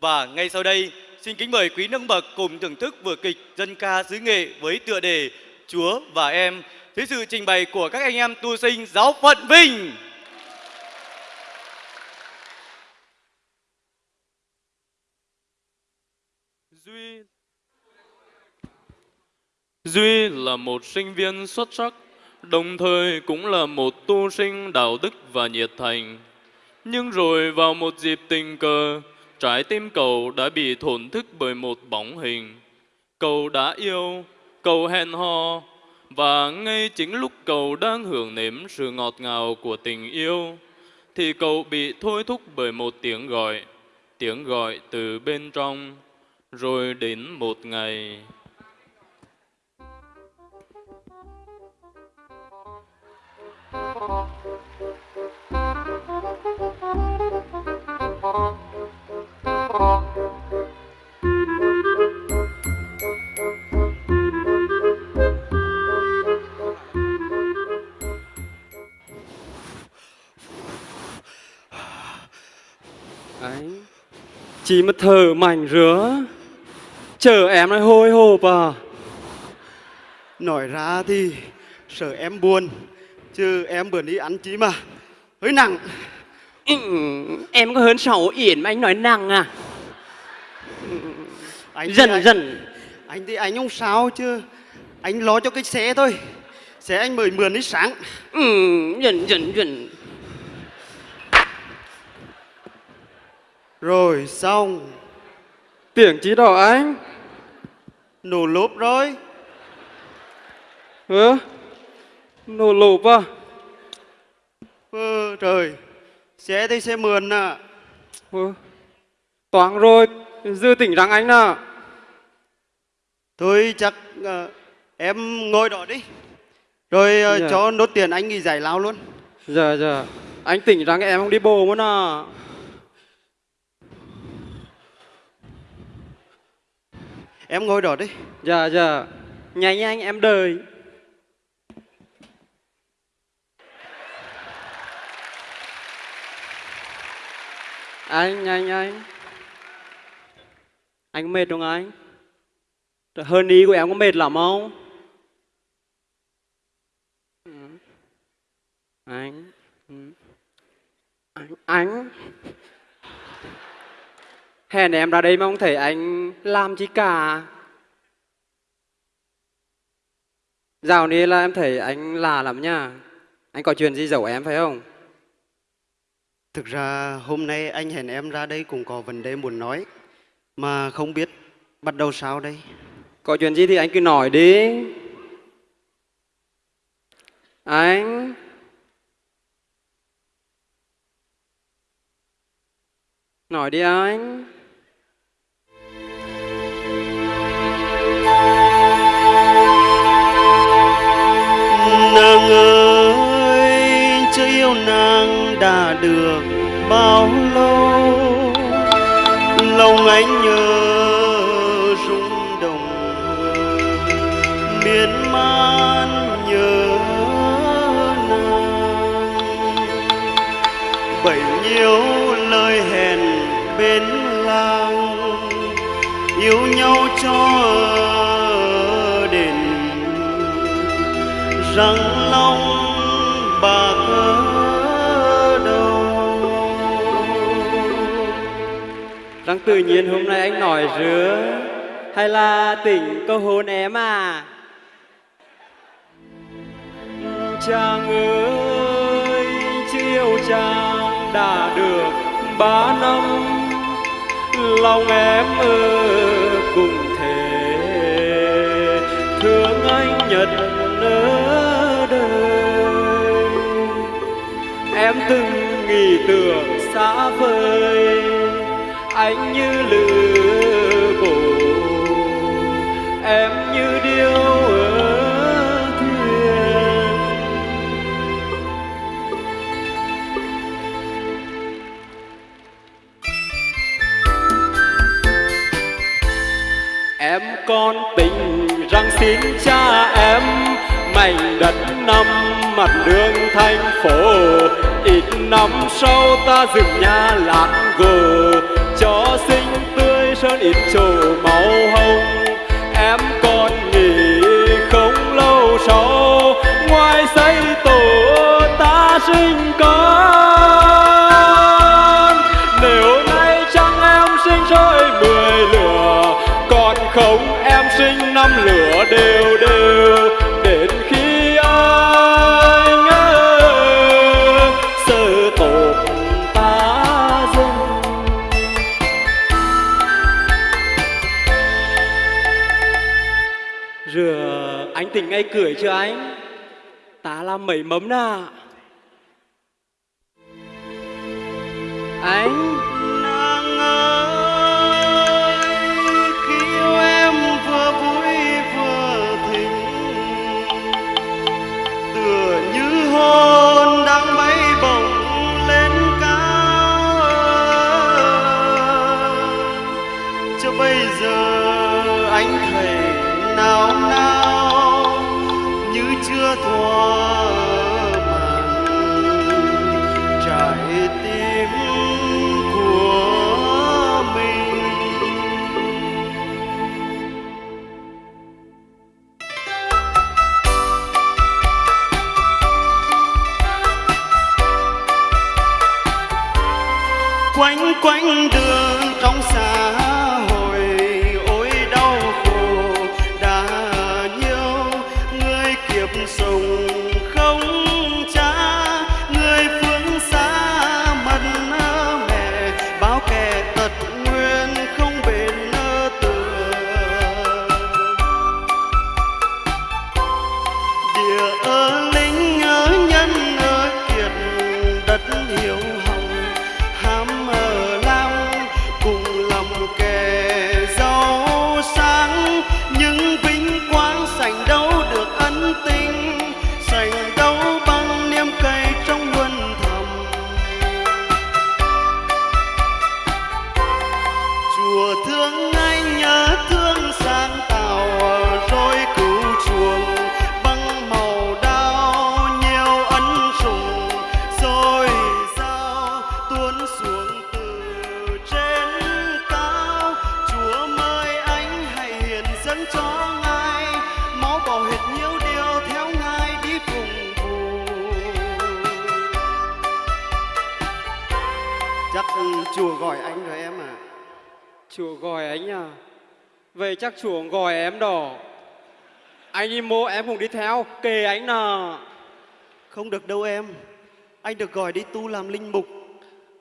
Và ngay sau đây, xin kính mời quý nâng bậc cùng thưởng thức vở kịch dân ca xứ nghệ với tựa đề Chúa và em dưới sự trình bày của các anh em tu sinh giáo phận Vinh. Duy Duy là một sinh viên xuất sắc, đồng thời cũng là một tu sinh đạo đức và nhiệt thành. Nhưng rồi vào một dịp tình cờ, trái tim cậu đã bị thổn thức bởi một bóng hình. Cậu đã yêu, cậu hẹn hò, và ngay chính lúc cậu đang hưởng nếm sự ngọt ngào của tình yêu, thì cậu bị thôi thúc bởi một tiếng gọi, tiếng gọi từ bên trong, rồi đến một ngày. Anh Chỉ mà thở mảnh rứa. Chờ em nói hôi hộp à Nói ra thì sợ em buồn Chứ em bữa đi ăn chí mà. Hơi nặng. Ừ, Em có hơn sáu yển mà anh nói nặng à? Anh Dần anh, dần. Anh thì anh không sao chứ. Anh lo cho cái xe thôi. Xe anh mời mượn đi sáng. Ừ, Dần dần dần Rồi xong. Tiếng chí đỏ anh. Nổ lốp rồi. Hả? Nổ lộp à? Ờ trời. Xe thì xe mượn à. Ừ. Toán rồi. Dư tỉnh rằng anh nè Thôi chắc ờ, em ngồi đó đi. Rồi ờ, Dạ. cho nốt tiền anh nghỉ giải lao luôn. Dạ dạ. Anh tỉnh rằng em không đi bồ muốn à Em ngồi đó đi. Dạ dạ. Nhanh nhanh em đợi. Anh anh anh. Anh có mệt không anh? Trời, Hơn ý của em có mệt lắm không? Ừ. Ừ. Anh. Anh Anh. Hèn em ra đây mà không thấy anh làm chi cả. Dạo này là em thấy anh lạ lắm nha. Anh có chuyện gì giấu em phải không? Thực ra hôm nay anh hẹn em ra đây cũng có vấn đề muốn nói Mà không biết bắt đầu sao đây. Có chuyện gì thì anh cứ nói đi. Anh. Nói đi anh yêu nàng đã được bao lâu? Lòng anh nhớ rung động miên man nhớ nàng. Bấy nhiêu lời hẹn bên làng, Yêu nhau cho đến rằng lòng Rằng tự nhiên hôm nay anh nói rứa. Hay là tỉnh câu hôn em à? Chàng ơi chưa yêu chàng đã được ba năm. Lòng em ơ cùng thế. Thương anh nhận ở đời. Em từng nghĩ tưởng xa vời. Anh như lửa bổ, Em như điêu ở thuyền. Em con tình rằng xin cha em, mảnh đất năm mặt đường thành phố. Ít năm sau ta dựng nhà lát gồ sinh con. Nếu nay chẳng em sinh rơi mười lửa, còn không em sinh năm lửa đều đều. Đến khi anh ơi sơ tổ ta dừng. Rửa anh tỉnh ngay cười chưa anh. Ta làm mẩy mấm nà. Anh chắc chùa gọi em đó. Anh đi mô em cũng đi theo Kề anh nà Không được đâu em. Anh được gọi đi tu làm linh mục.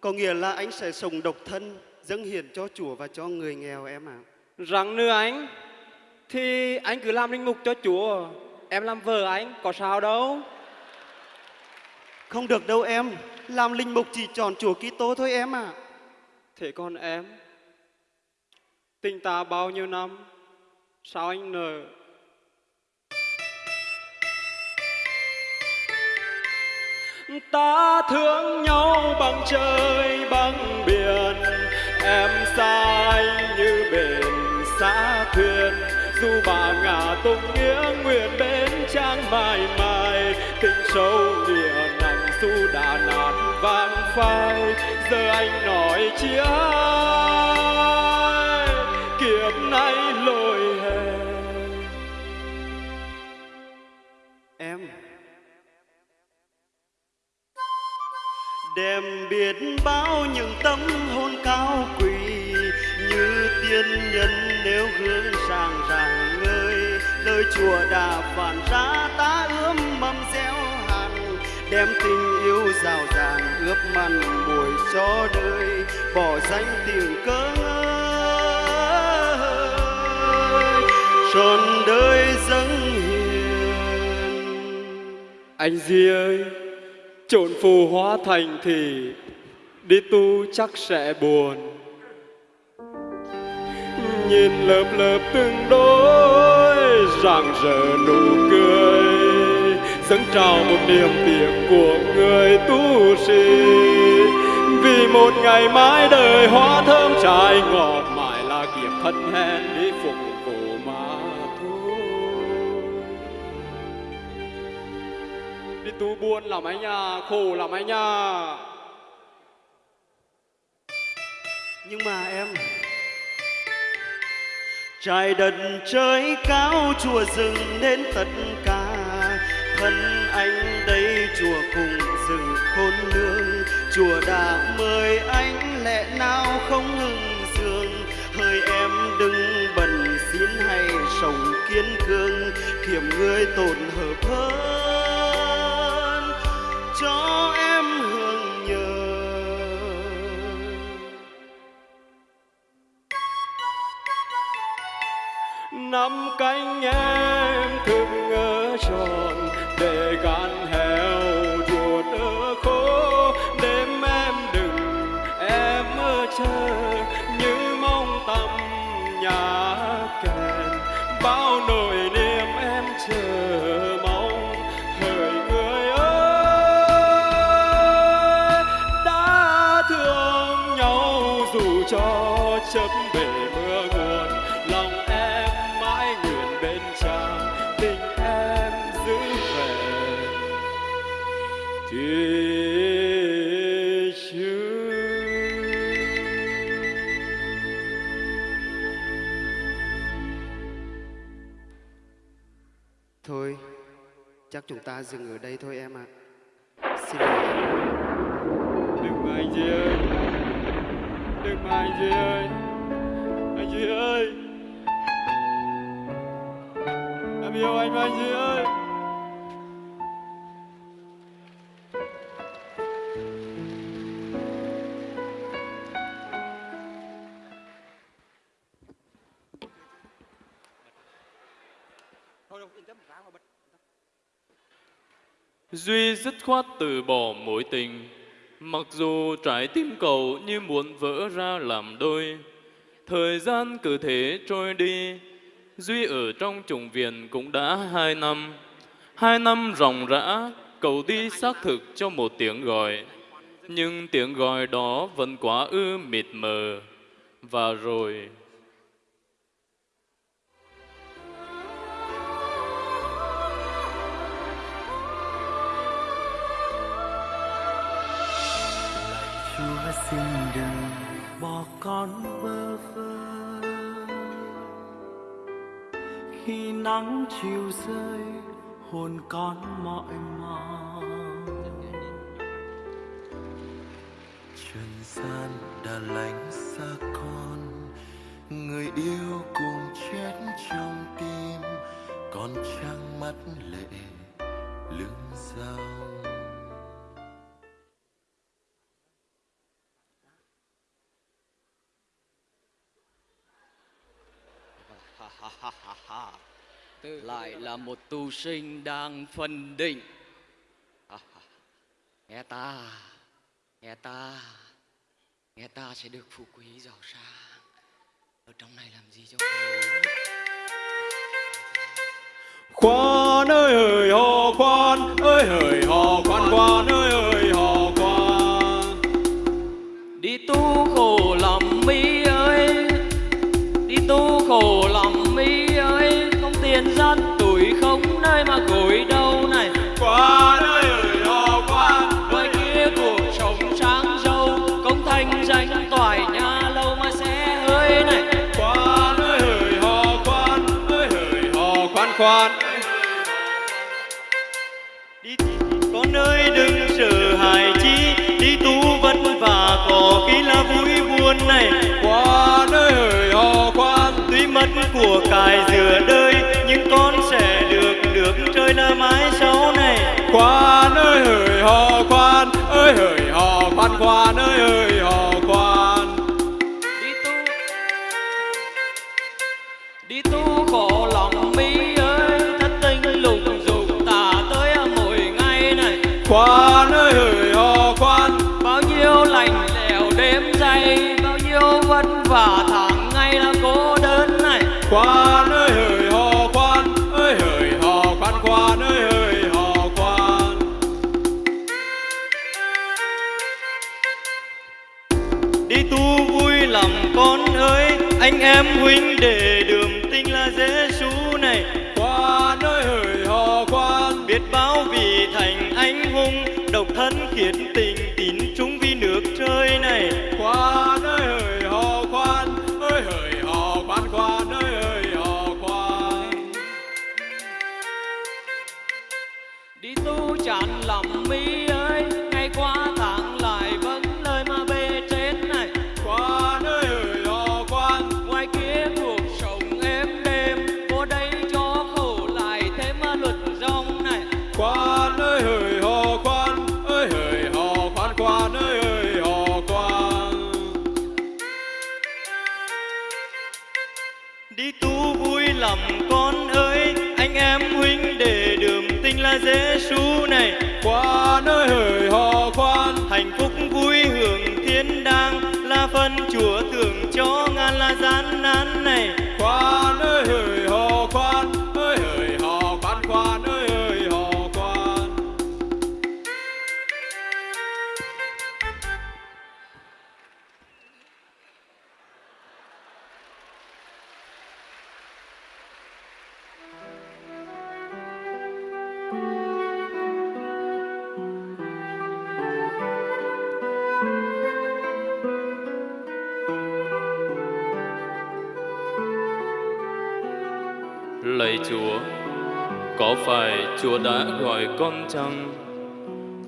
Có nghĩa là anh sẽ sống độc thân Dâng hiến cho chùa và cho người nghèo em ạ. Rằng nữa anh Thì anh cứ làm linh mục cho chùa Em làm vợ anh có sao đâu. Không được đâu em. Làm linh mục chỉ chọn chùa Kitô thôi em ạ. Thế còn em Tình ta bao nhiêu năm, Sao anh nợ Ta thương nhau bằng trời, bằng biển. Em xa anh như bền xa thuyền. Dù bà ngả tung nghĩa nguyện bên trang mãi mãi, Tình sâu nghĩa nặng dù đã nát vang phai. Giờ anh nói chia biết bao những tâm hồn cao quý Như tiên nhân nếu gương sang rạng ngời Lời chùa đã phản ra, ta ươm mầm gieo hạt, Đem tình yêu rào ràng ướp mặn bồi cho đời. Bỏ danh tiếng cơ ngơi trọn đời dâng hiền. Anh Di ơi Trộn phù hóa thành thì Đi tu chắc sẽ buồn. Nhìn lớp lớp từng đôi rạng rỡ nụ cười. Dâng trào một niềm tiếc của người tu sĩ. Vì một ngày mãi đời hoa thơm trái ngọt mãi là kiếp thân hèn đi phục vụ mà thôi. Đi tu buồn làm anh nhà, khổ làm anh nhà. Nhưng mà em trái đất trời cao chùa rừng nên tất cả. Thân anh đây chùa cùng rừng khôn lương. Chùa đã mời anh, lẽ nào không ngừng dương hơi em, đừng bần xin hay sống kiên cương Kiểm người tổn hợp hơn cho em năm Thôi, chắc chúng ta dừng ở đây thôi em ạ. Xin lỗi em. đừng mà anh Duy ơi đừng mà anh Duy ơi anh Duy ơi em yêu anh mà anh Duy ơi Duy dứt khoát từ bỏ mối tình. Mặc dù trái tim cậu như muốn vỡ ra làm đôi, Thời gian cứ thế trôi đi. Duy ở trong trùng viện cũng đã hai năm. Hai năm ròng rã, Cậu đi xác thực cho một tiếng gọi. Nhưng tiếng gọi đó vẫn quá ư mịt mờ. Và rồi Chúa xin đừng bỏ con bơ vơ. Khi nắng chiều rơi, hồn con mỏi mòn. Trần gian đã lánh xa con, người yêu cùng chết trong tim. Con trăng mắt lệ, lưng lại là một tu sinh đang phân định. À, nghe ta nghe ta nghe ta sẽ được phú quý giàu sang. Ở trong này làm gì cho khổ khoan ơi hỡi hò khoan. Ơi hỡi hò khoan khoan là vui buồn này. Khoan ơi hỡi hò khoan tuy mất của cải giữa đời nhưng con sẽ được được trời là mãi sau này. Khoan ơi hỡi hò khoan ơi hỡi hò khoan khoan ơi hỡi hò đi tu vui lòng con ơi anh em huynh đệ đường Lạy Chúa, có phải Chúa đã gọi con chăng?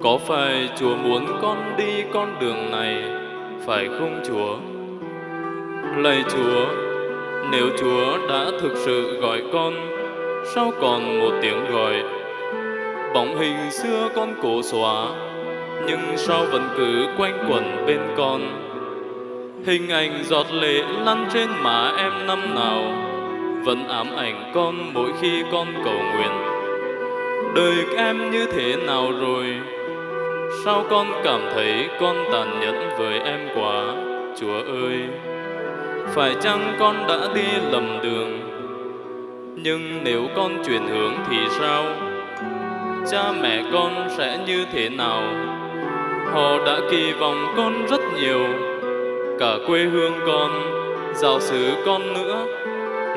Có phải Chúa muốn con đi con đường này, phải không Chúa? Lạy Chúa, nếu Chúa đã thực sự gọi con, sao còn một tiếng gọi? Bóng hình xưa con cố xóa, nhưng sao vẫn cứ quanh quẩn bên con? Hình ảnh giọt lệ lăn trên má em năm nào vẫn ám ảnh con mỗi khi con cầu nguyện. Đời em như thế nào rồi? Sao con cảm thấy con tàn nhẫn với em quá? Chúa ơi! Phải chăng con đã đi lầm đường? Nhưng nếu con chuyển hướng thì sao? Cha mẹ con sẽ như thế nào? Họ đã kỳ vọng con rất nhiều. Cả quê hương con, giáo xứ con nữa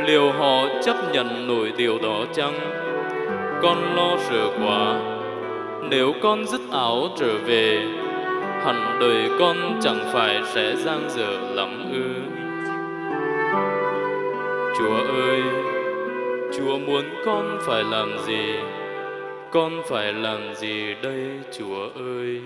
liệu họ chấp nhận nổi điều đó chăng? Con lo sợ quá. Nếu con dứt áo trở về, hẳn đời con chẳng phải sẽ giang dở lắm ư. Chúa ơi, chúa muốn con phải làm gì? Con phải làm gì đây, chúa ơi?